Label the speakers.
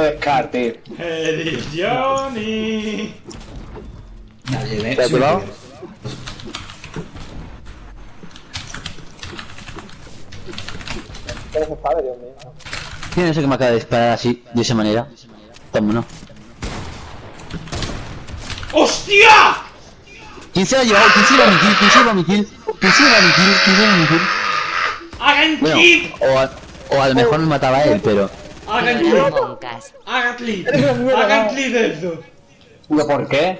Speaker 1: de Scar, tío.
Speaker 2: Eres Johnny.
Speaker 3: Nadie ve.
Speaker 4: ¿Te has
Speaker 5: mío?
Speaker 4: ¿Quién es el que me acaba de disparar así, de esa manera? ¿no?
Speaker 2: ¡Hostia!
Speaker 4: ¿Quién se ha llevado? ¿Quién se lleva mi kill? ¿Quién se lleva mi kill? ¿Quién se lleva mi kill? ¿Quién se lleva mi kill?
Speaker 2: ¡Hagan
Speaker 4: Bueno, o a, o a lo mejor me mataba él, pero...
Speaker 2: ¡Hagan!
Speaker 6: Moncas.
Speaker 2: ¡Hagan
Speaker 5: mierda.
Speaker 2: ¡Hagan clip de eso!
Speaker 1: ¿Pero por qué?